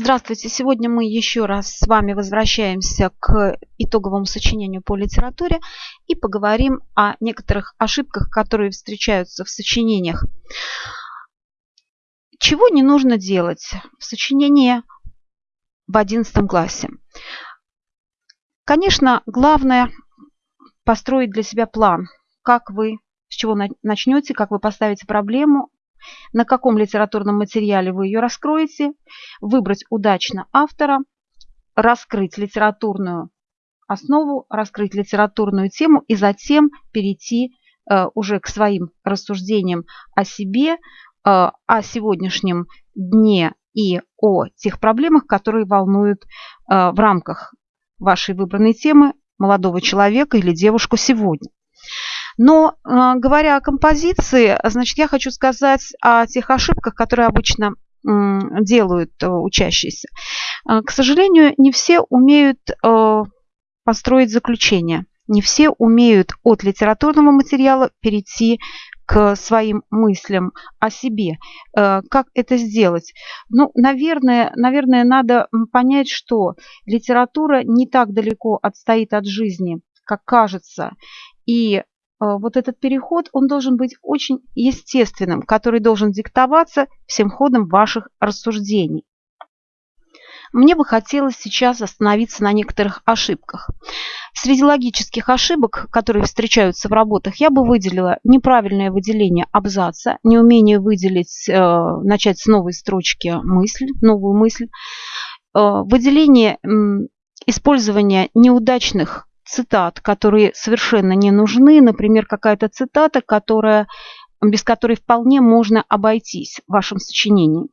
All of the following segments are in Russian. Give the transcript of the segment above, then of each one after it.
Здравствуйте! Сегодня мы еще раз с вами возвращаемся к итоговому сочинению по литературе и поговорим о некоторых ошибках, которые встречаются в сочинениях. Чего не нужно делать в сочинении в 11 классе? Конечно, главное построить для себя план, как вы, с чего начнете, как вы поставите проблему, на каком литературном материале вы ее раскроете, выбрать удачно автора, раскрыть литературную основу, раскрыть литературную тему и затем перейти э, уже к своим рассуждениям о себе, э, о сегодняшнем дне и о тех проблемах, которые волнуют э, в рамках вашей выбранной темы молодого человека или девушку сегодня. Но а, говоря о композиции, значит, я хочу сказать о тех ошибках, которые обычно делают э, учащиеся. А, к сожалению, не все умеют э, построить заключение. Не все умеют от литературного материала перейти к своим мыслям о себе. Э, как это сделать? Ну, наверное, наверное, надо понять, что литература не так далеко отстоит от жизни, как кажется. И вот этот переход, он должен быть очень естественным, который должен диктоваться всем ходом ваших рассуждений. Мне бы хотелось сейчас остановиться на некоторых ошибках. Среди логических ошибок, которые встречаются в работах, я бы выделила неправильное выделение абзаца, неумение выделить, э, начать с новой строчки мысль, новую мысль, э, выделение э, использования неудачных цитат, которые совершенно не нужны. Например, какая-то цитата, которая, без которой вполне можно обойтись в вашем сочинении.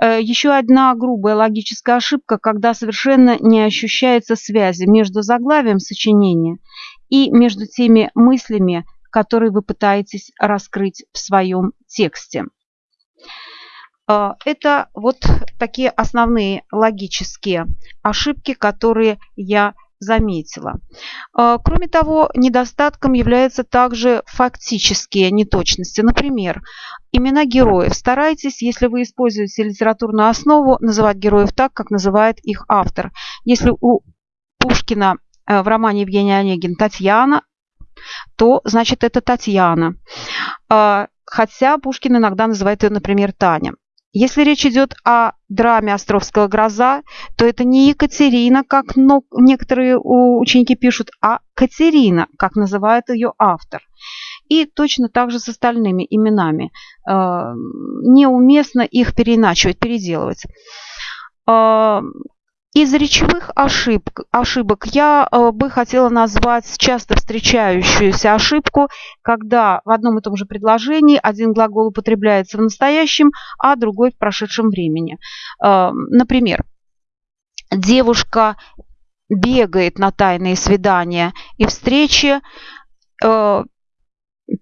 Э, еще одна грубая логическая ошибка, когда совершенно не ощущается связи между заглавием сочинения и между теми мыслями, которые вы пытаетесь раскрыть в своем тексте. Э, это вот такие основные логические ошибки, которые я заметила. А, кроме того, недостатком являются также фактические неточности. Например, имена героев. Старайтесь, если вы используете литературную основу, называть героев так, как называет их автор. Если у Пушкина э, в романе Евгений Онегин Татьяна, то значит это Татьяна. А, хотя Пушкин иногда называет ее, например, Таня. Если речь идет о драме «Островская гроза», то это не Екатерина, как некоторые ученики пишут, а Катерина, как называет ее автор. И точно так же с остальными именами. Э, неуместно их переиначивать, переделывать. Из речевых ошибок, ошибок я э, бы хотела назвать часто встречающуюся ошибку, когда в одном и том же предложении один глагол употребляется в настоящем, а другой в прошедшем времени. Э, например, девушка бегает на тайные свидания и встречи, э,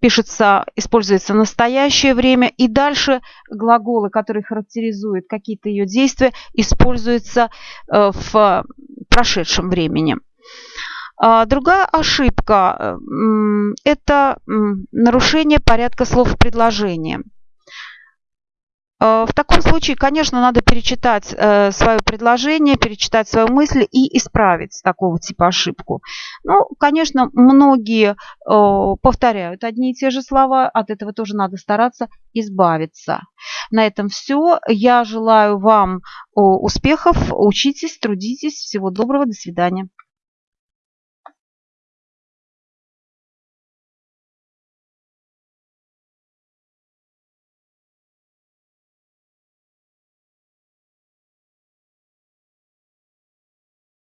пишется, используется настоящее время, и дальше глаголы, которые характеризуют какие-то ее действия, используются э, в прошедшем времени. А, другая ошибка – это нарушение порядка слов в предложении. Э, в таком случае, конечно, надо перечитать э, свое предложение, перечитать свою мысль и исправить такого типа ошибку. Ну, конечно, многие э, повторяют одни и те же слова, от этого тоже надо стараться избавиться. На этом все. Я желаю вам успехов, учитесь, трудитесь. Всего доброго, до свидания.